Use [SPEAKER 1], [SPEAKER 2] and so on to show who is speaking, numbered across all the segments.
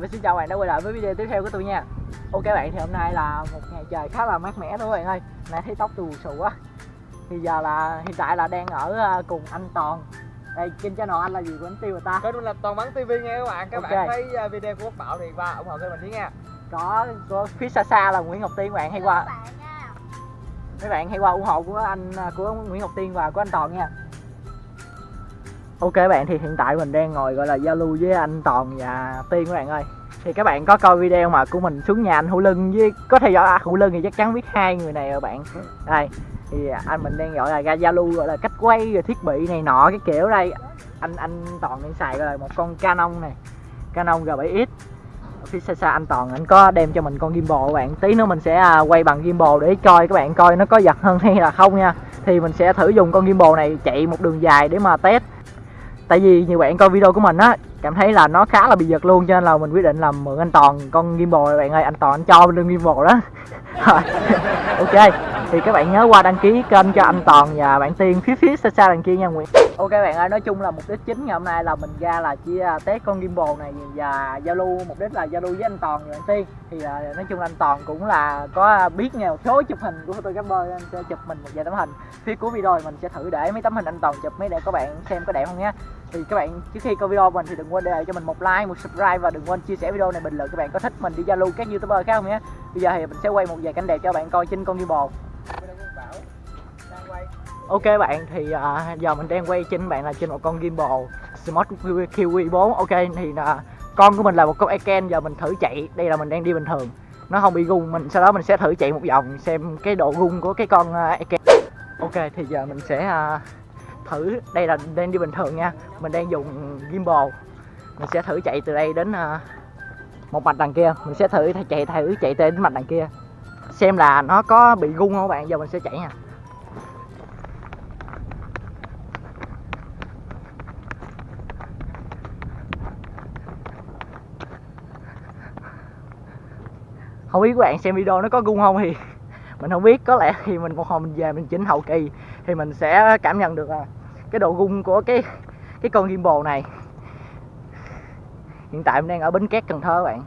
[SPEAKER 1] Và xin chào bạn đã quay lại với video tiếp theo của tôi nha. Ok bạn thì hôm nay là một ngày trời khá là mát mẻ thôi bạn ơi. Nãy thấy tóc tôi bù xù quá. Thì giờ là hiện tại là đang ở ờ, cùng anh Toàn. Đây kênh channel anh là gì của anh Tiêu rồi ta?
[SPEAKER 2] Kênh mình là Toàn Bắn TV nha các bạn. Các
[SPEAKER 1] Ok.
[SPEAKER 2] bạn thấy uh, video của Quốc Bảo thì qua ủng hộ kênh mình nhé nha.
[SPEAKER 1] Có, có phía xa xa là Nguyễn Ngọc Tiên bạn hay qua. Mấy bạn hay qua ủng hộ của anh ờ, của Nguyễn Ngọc Tiên và của anh Toàn nha Ok bạn, thì hiện tại mình đang ngồi gọi là giao lưu với anh Toàn và Tiên các bạn ơi. Thì các bạn có coi video mà của mình xuống nhà anh Hữu Lưng với, có theo dõi anh Hữu Lưng thì chắc chắn biết hai người này rồi bạn. Đây, thì anh mình đang gọi là ra giao lưu gọi là cách quay rồi thiết bị này nọ cái kiểu đây. Anh anh Toàn đang xài gọi là một con Canon này, Canon G7X phía xa xa anh Toàn, anh có đem cho mình con gimbal các bạn. Tí nữa mình sẽ à, quay bằng gimbal để coi các bạn coi nó có giật hơn hay là không nha. Thì mình sẽ thử dùng con gimbal này chạy một đường dài để mà test tại vì nhiều bạn coi video của mình á cảm thấy là nó khá là bị giật luôn cho nên là mình quyết định là mượn anh toàn con gimbal này bạn ơi anh toàn anh cho luôn gimbal đó. Ok thì các bạn nhớ qua đăng ký kênh cho anh toàn và bạn tiên phía phía xa xa đằng kia nha nguyễn. Ok bạn ơi nói chung là mục đích chính ngày hôm nay là mình ra là chia à, test con gimbal này và giao lưu mục đích là giao lưu với anh toàn và bạn tiên. Thì uh, nói chung là anh toàn cũng là có à, biết nghe một số chụp hình của photographer anh sẽ chụp mình một vài tấm hình. Phía cuối video thì mình sẽ thử để mấy tấm hình anh toàn chụp mấy để các bạn xem có đẹp không nhé thì các bạn trước khi coi video mình thì đừng quên để lại cho mình một like một subscribe và đừng quên chia sẻ video này bình luận các bạn có thích mình đi giao lưu các youtuber khác không nhé bây giờ thì mình sẽ quay một vài cảnh đẹp cho bạn coi trên con gimbal
[SPEAKER 2] bồ
[SPEAKER 1] ok bạn thì à, giờ mình đang quay trên bạn là trên một con gimbal Smart Kiwi 4 ok thì là con của mình là một con Eken giờ mình thử chạy đây là mình đang đi bình thường nó không bị gung mình sau đó mình sẽ thử chạy một vòng xem cái độ gung của cái con à, Eken ok thì giờ mình sẽ à, thử. Đây là đang đi bình thường nha. Mình đang dùng gimbal. Mình sẽ thử chạy từ đây đến à, một mạch đằng kia. Mình sẽ thử chạy thử chạy tới đến mạch đằng kia. Xem là nó có bị gung không các bạn? Giờ mình sẽ chạy nha. Không biết các bạn xem video nó có gung không thì mình không biết. Có lẽ thì mình một hồi mình về mình chỉnh hậu kỳ thì mình sẽ cảm nhận được à, cái độ gung của cái cái con gimbal này. Hiện tại mình đang ở bến cát cần thơ các bạn.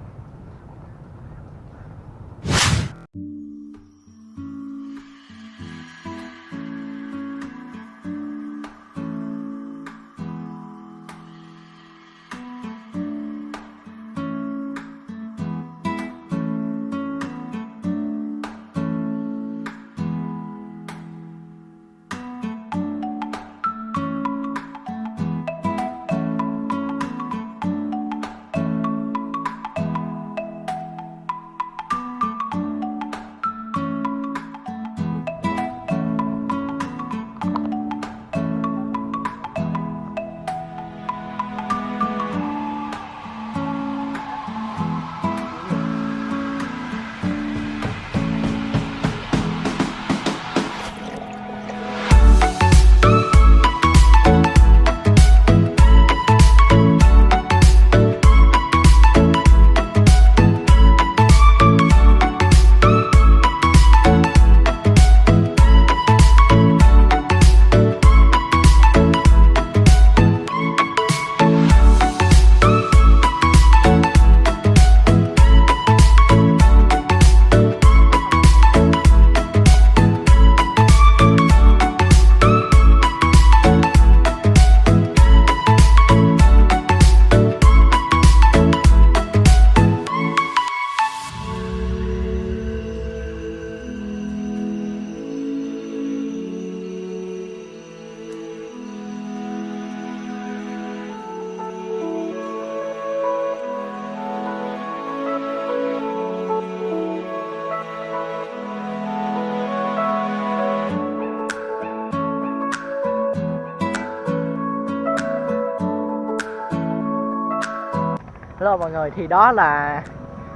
[SPEAKER 1] Hello mọi người, thì đó là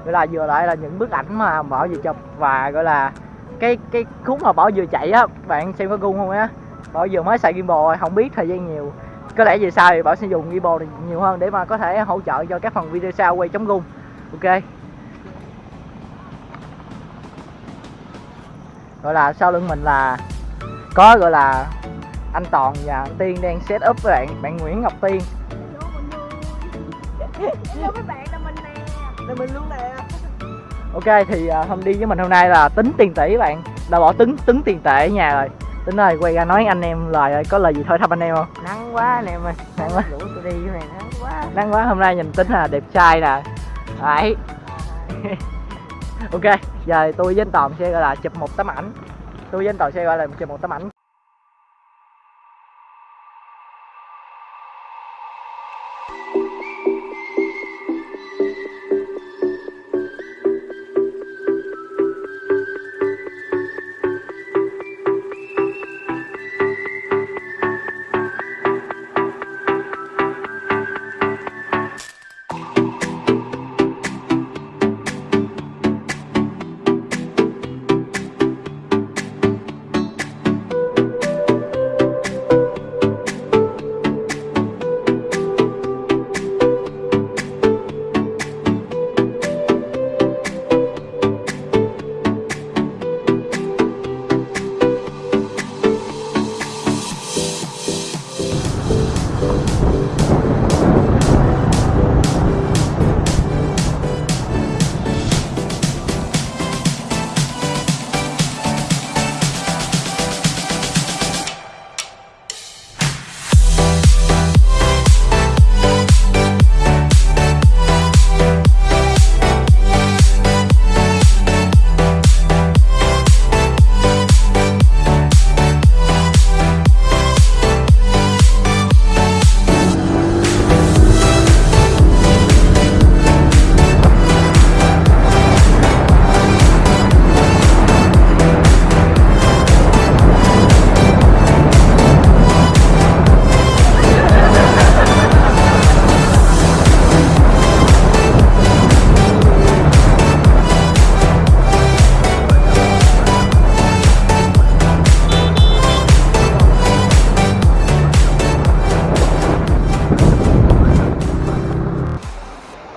[SPEAKER 1] gọi là vừa lại là những bức ảnh mà Bảo vừa chụp và gọi là cái cái khúc mà Bảo vừa chạy á, bạn xem có gung không á. Bảo vừa mới xài gimbal rồi, không biết thời gian nhiều. Có lẽ về sau thì Bảo sẽ dùng gimbal này nhiều hơn để mà có thể hỗ trợ cho các phần video sau quay chống gung. Ok. Gọi là sau lưng mình là có gọi là anh Toàn và anh Tiên đang set up với bạn bạn Nguyễn Ngọc Tiên
[SPEAKER 3] Hello các bạn là mình nè.
[SPEAKER 2] Để mình luôn nè.
[SPEAKER 1] Ok thì à, hôm đi với mình hôm nay là tính tiền tỷ các bạn. Đã bỏ tính tính tiền tệ ở nhà rồi. Tính ơi quay ra nói anh em lời ơi có lời gì thôi thăm anh em không?
[SPEAKER 2] Nắng quá anh em ơi.
[SPEAKER 1] Nắng quá.
[SPEAKER 2] Rủ tôi đi cái này nắng quá.
[SPEAKER 1] Nắng quá hôm nay nhìn tính là đẹp trai nè. Đấy. Ok giờ tôi với anh toàn sẽ gọi là chụp một tấm ảnh. Tôi với anh toàn sẽ gọi là chụp một tấm ảnh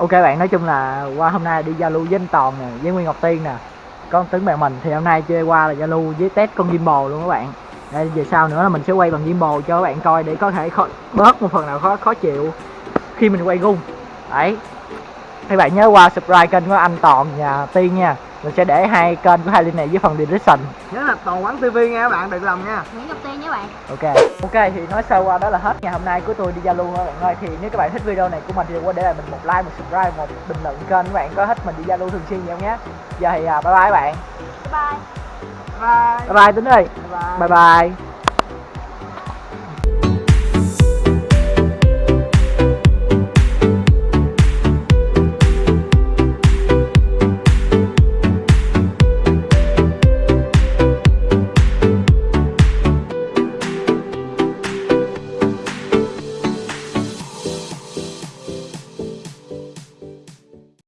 [SPEAKER 1] ok bạn nói chung là qua hôm nay đi giao lưu với anh toàn nè với nguyên ngọc tiên nè. Con tướng bạn mình thì hôm nay chơi qua là giao lưu với test con gimbal luôn các bạn. Đây về sau nữa là mình sẽ quay bằng gimbal cho các bạn coi để có thể khó, bớt một phần nào khó khó chịu khi mình quay gung đấy. Các bạn nhớ qua subscribe kênh của anh toàn nhà tiên nha mình sẽ để hai kênh của hai link này dưới phần description.
[SPEAKER 2] Nhớ là toàn quán tivi nha các bạn đừng lầm nha.
[SPEAKER 3] Nguyễn Ngọc Tiên nhé bạn.
[SPEAKER 1] Ok. Ok thì nói sơ qua đó là hết ngày hôm nay của tôi đi giao lưu các bạn ơi. Thì nếu các bạn thích video này của mình thì đừng quên để lại mình một like một subscribe một bình luận kênh các bạn. Có thích mình đi giao lưu thường xuyên nhiều nhé. Giờ thì à, bye bye các bạn.
[SPEAKER 3] Bye bye.
[SPEAKER 2] Bye
[SPEAKER 1] bye. Bye tính ơi.
[SPEAKER 2] Bye.
[SPEAKER 1] Bye bye